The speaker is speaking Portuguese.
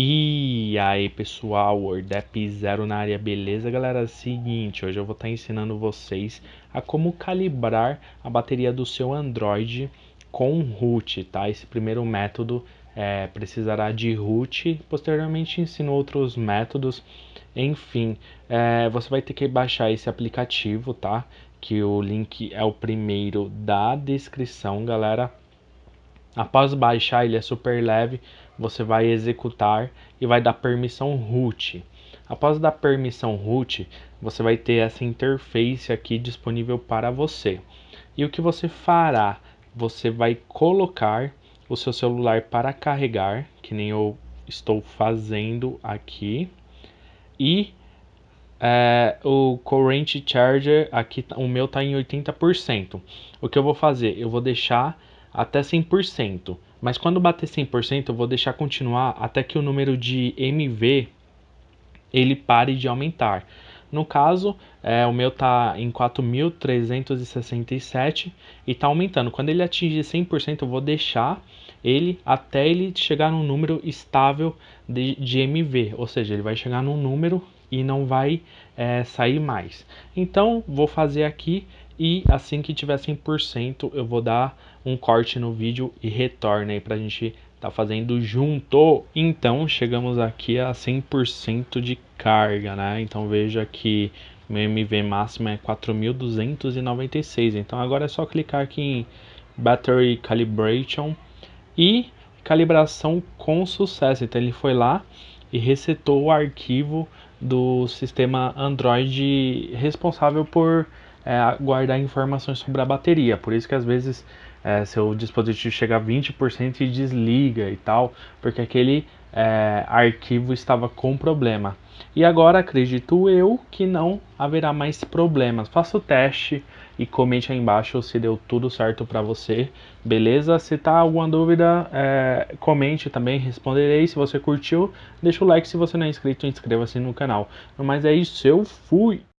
E aí pessoal, WordApp Zero na área, beleza galera? Seguinte, hoje eu vou estar ensinando vocês a como calibrar a bateria do seu Android com root, tá? Esse primeiro método é, precisará de root, posteriormente ensino outros métodos, enfim, é, você vai ter que baixar esse aplicativo, tá? Que o link é o primeiro da descrição, galera Após baixar, ele é super leve, você vai executar e vai dar permissão root. Após dar permissão root, você vai ter essa interface aqui disponível para você. E o que você fará? Você vai colocar o seu celular para carregar, que nem eu estou fazendo aqui. E é, o current charger, aqui o meu está em 80%. O que eu vou fazer? Eu vou deixar até 100%. Mas quando bater 100%, eu vou deixar continuar até que o número de MV ele pare de aumentar. No caso, é, o meu tá em 4.367 e tá aumentando. Quando ele atingir 100%, eu vou deixar ele até ele chegar num número estável de, de MV, ou seja, ele vai chegar num número e não vai é, sair mais. Então, vou fazer aqui e assim que tiver 100% eu vou dar um corte no vídeo e retorno aí pra gente tá fazendo junto. Então chegamos aqui a 100% de carga, né? Então veja que meu MV máximo é 4296. Então agora é só clicar aqui em Battery Calibration e calibração com sucesso. Então ele foi lá e resetou o arquivo do sistema Android responsável por é, guardar informações sobre a bateria. Por isso que às vezes é, seu dispositivo chega a 20% e desliga e tal, porque aquele é, arquivo estava com problema. E agora acredito eu que não haverá mais problemas. Faça o teste e comente aí embaixo se deu tudo certo para você, beleza? Se tá alguma dúvida, é, comente também, responderei. Se você curtiu, deixa o like. Se você não é inscrito, inscreva-se no canal. Mas é isso, eu fui!